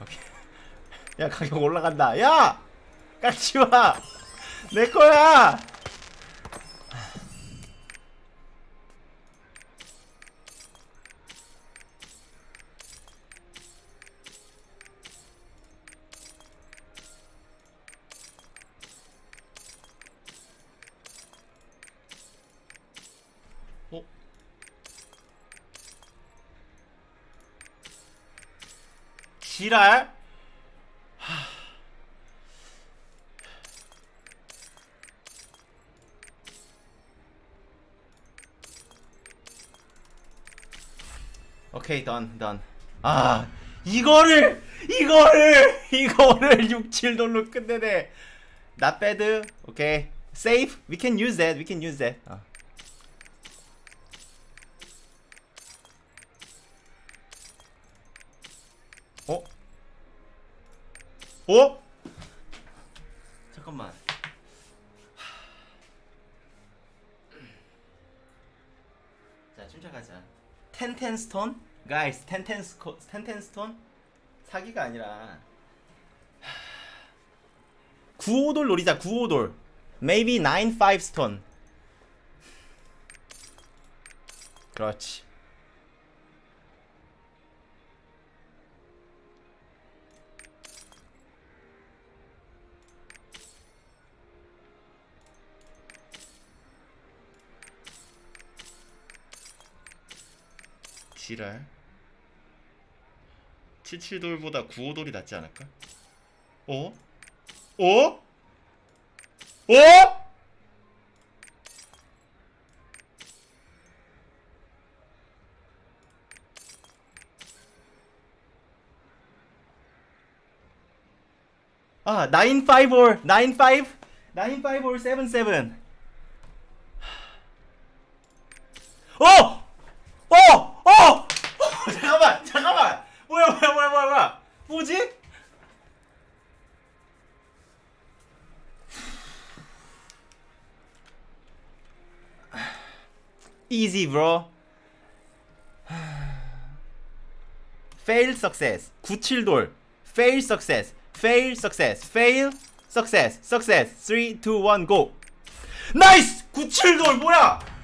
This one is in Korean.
오케이. 야 가격 올라간다. 야 깎지 마. 내 거야. 지랄? 오케이 던 던. 아 이거를 이거를 이거를 6, 7돌로 끝내네. Not bad. 오케이. Safe. We can use that. We can use that. 어. 어? 어? 잠깐만. 자, 침착하자. 텐텐 스톤? Guys, 텐텐 스코 텐텐 스톤? 사기가 아니라 95돌 노리자. 95돌. Maybe 95 스톤. 그렇지. 지랄 77돌보다 95돌이 낫지 않을까? 어? 어? 어? 아, 954, 95, 954, 77. 어! 어! 어! 잠깐만, 잠깐만. 뭐야, 뭐야, 뭐야, 뭐야, 뭐지? Easy, bro. Fail success. 97돌. Fail success. Fail success. Fail success. Success. 3, 2, 1, go. 나이스! 97돌 뭐야?